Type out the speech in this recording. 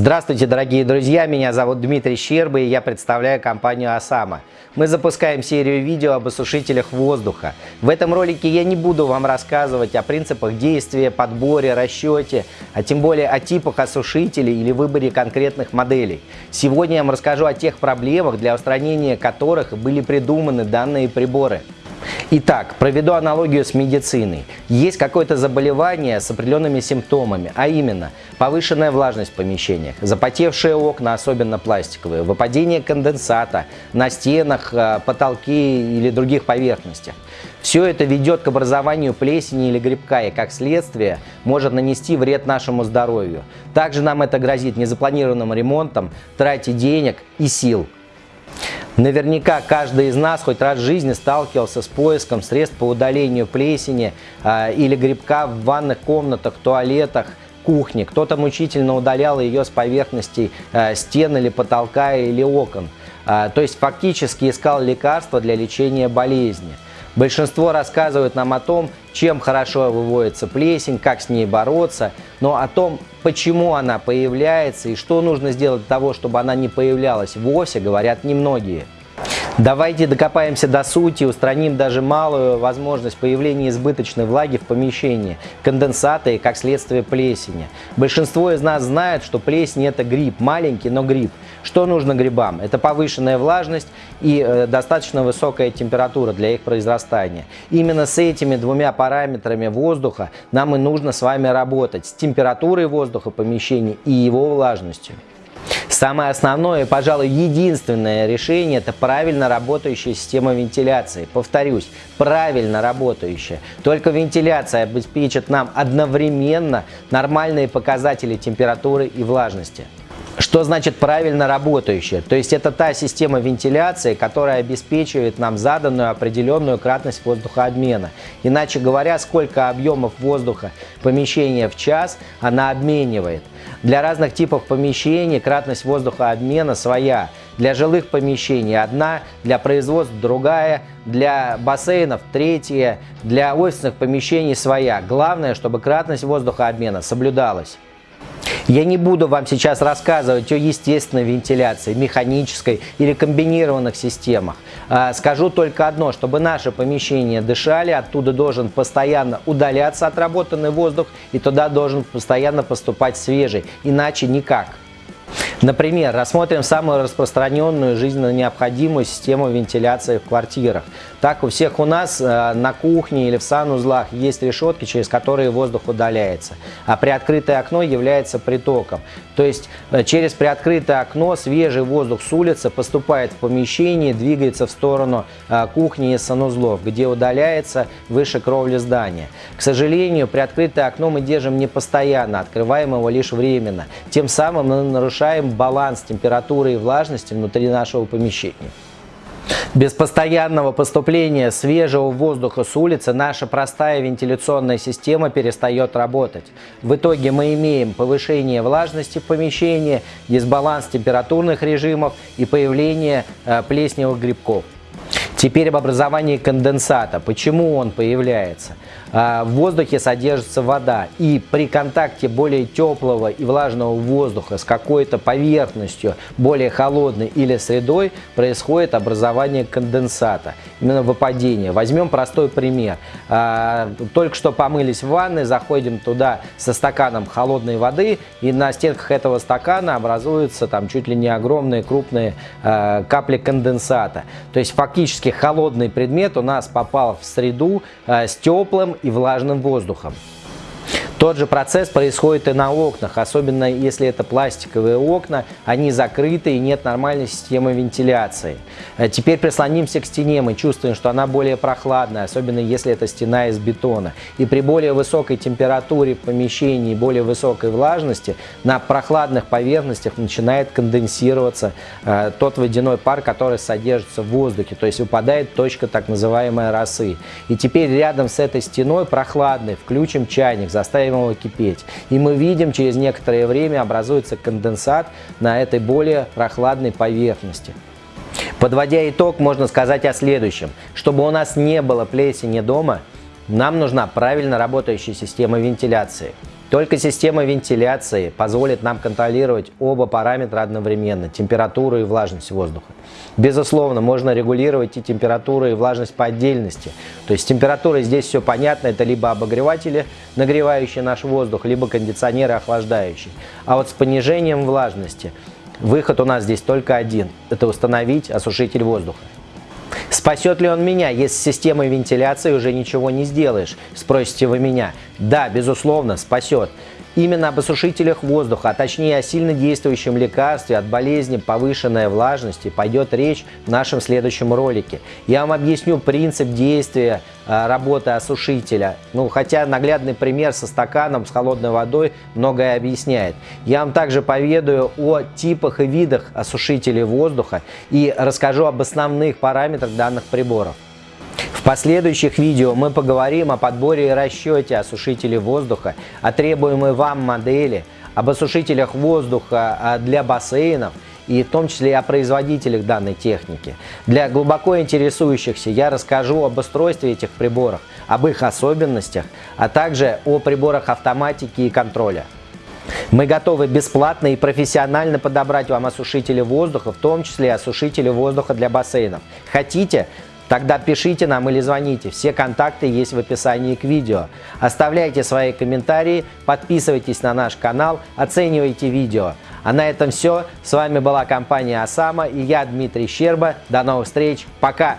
Здравствуйте, дорогие друзья! Меня зовут Дмитрий Щерба и я представляю компанию Осама. Мы запускаем серию видео об осушителях воздуха. В этом ролике я не буду вам рассказывать о принципах действия, подборе, расчете, а тем более о типах осушителей или выборе конкретных моделей. Сегодня я вам расскажу о тех проблемах, для устранения которых были придуманы данные приборы. Итак, проведу аналогию с медициной. Есть какое-то заболевание с определенными симптомами, а именно повышенная влажность в помещениях, запотевшие окна, особенно пластиковые, выпадение конденсата на стенах, э, потолке или других поверхностях. Все это ведет к образованию плесени или грибка и, как следствие, может нанести вред нашему здоровью. Также нам это грозит незапланированным ремонтом, трате денег и сил. Наверняка каждый из нас хоть раз в жизни сталкивался с поиском средств по удалению плесени э, или грибка в ванных комнатах, туалетах, кухне. Кто-то мучительно удалял ее с поверхностей э, стен или потолка или окон. Э, то есть фактически искал лекарства для лечения болезни. Большинство рассказывают нам о том, чем хорошо выводится плесень, как с ней бороться, но о том, почему она появляется и что нужно сделать для того, чтобы она не появлялась вовсе, говорят немногие. Давайте докопаемся до сути, устраним даже малую возможность появления избыточной влаги в помещении, конденсата и, как следствие, плесени. Большинство из нас знает, что плесень – это гриб, маленький, но гриб. Что нужно грибам? Это повышенная влажность и э, достаточно высокая температура для их произрастания. Именно с этими двумя параметрами воздуха нам и нужно с вами работать, с температурой воздуха помещения и его влажностью. Самое основное, пожалуй, единственное решение – это правильно работающая система вентиляции. Повторюсь, правильно работающая. Только вентиляция обеспечит нам одновременно нормальные показатели температуры и влажности. Что значит правильно работающая? То есть это та система вентиляции, которая обеспечивает нам заданную определенную кратность воздухообмена. Иначе говоря, сколько объемов воздуха помещения в час она обменивает. Для разных типов помещений кратность воздухообмена своя. Для жилых помещений одна, для производств другая, для бассейнов третья, для офисных помещений своя. Главное, чтобы кратность воздухообмена соблюдалась. Я не буду вам сейчас рассказывать о естественной вентиляции, механической или комбинированных системах. А, скажу только одно, чтобы наши помещения дышали, оттуда должен постоянно удаляться отработанный воздух и туда должен постоянно поступать свежий, иначе никак. Например, рассмотрим самую распространенную жизненно необходимую систему вентиляции в квартирах. Так, у всех у нас э, на кухне или в санузлах есть решетки, через которые воздух удаляется, а приоткрытое окно является притоком. То есть э, через приоткрытое окно свежий воздух с улицы поступает в помещение, двигается в сторону э, кухни и санузлов, где удаляется выше кровли здания. К сожалению, приоткрытое окно мы держим не постоянно, открываем его лишь временно. Тем самым мы нарушаем баланс температуры и влажности внутри нашего помещения. Без постоянного поступления свежего воздуха с улицы наша простая вентиляционная система перестает работать. В итоге мы имеем повышение влажности в помещении, дисбаланс температурных режимов и появление э, плесневых грибков. Теперь об образовании конденсата. Почему он появляется? А, в воздухе содержится вода, и при контакте более теплого и влажного воздуха с какой-то поверхностью, более холодной или средой, происходит образование конденсата, именно выпадение. Возьмем простой пример. А, только что помылись в ванной, заходим туда со стаканом холодной воды, и на стенках этого стакана образуются там чуть ли не огромные крупные а, капли конденсата. То есть фактически холодный предмет у нас попал в среду с теплым и влажным воздухом. Тот же процесс происходит и на окнах, особенно если это пластиковые окна, они закрыты и нет нормальной системы вентиляции. Э, теперь прислонимся к стене, мы чувствуем, что она более прохладная, особенно если это стена из бетона. И при более высокой температуре в помещении, более высокой влажности, на прохладных поверхностях начинает конденсироваться э, тот водяной пар, который содержится в воздухе, то есть выпадает точка так называемой росы. И теперь рядом с этой стеной прохладной включим чайник, заставим заставим его кипеть. И мы видим, через некоторое время образуется конденсат на этой более прохладной поверхности. Подводя итог, можно сказать о следующем. Чтобы у нас не было плесени дома, нам нужна правильно работающая система вентиляции. Только система вентиляции позволит нам контролировать оба параметра одновременно, температуру и влажность воздуха. Безусловно, можно регулировать и температуру, и влажность по отдельности. То есть температура здесь все понятно, это либо обогреватели, нагревающие наш воздух, либо кондиционеры, охлаждающие. А вот с понижением влажности выход у нас здесь только один – это установить осушитель воздуха. Спасет ли он меня, если системой вентиляции уже ничего не сделаешь? Спросите вы меня. Да, безусловно, спасет. Именно об осушителях воздуха, а точнее о сильно действующем лекарстве от болезни повышенной влажности пойдет речь в нашем следующем ролике. Я вам объясню принцип действия а, работы осушителя. Ну, хотя наглядный пример со стаканом с холодной водой многое объясняет. Я вам также поведаю о типах и видах осушителей воздуха и расскажу об основных параметрах данных приборов. В последующих видео мы поговорим о подборе и расчете осушителей воздуха, о требуемой вам модели, об осушителях воздуха а, для бассейнов и в том числе о производителях данной техники. Для глубоко интересующихся я расскажу об устройстве этих приборов, об их особенностях, а также о приборах автоматики и контроля. Мы готовы бесплатно и профессионально подобрать вам осушители воздуха, в том числе осушители воздуха для бассейнов. Хотите? Тогда пишите нам или звоните. Все контакты есть в описании к видео. Оставляйте свои комментарии, подписывайтесь на наш канал, оценивайте видео. А на этом все. С вами была компания Осама и я Дмитрий Щерба. До новых встреч. Пока!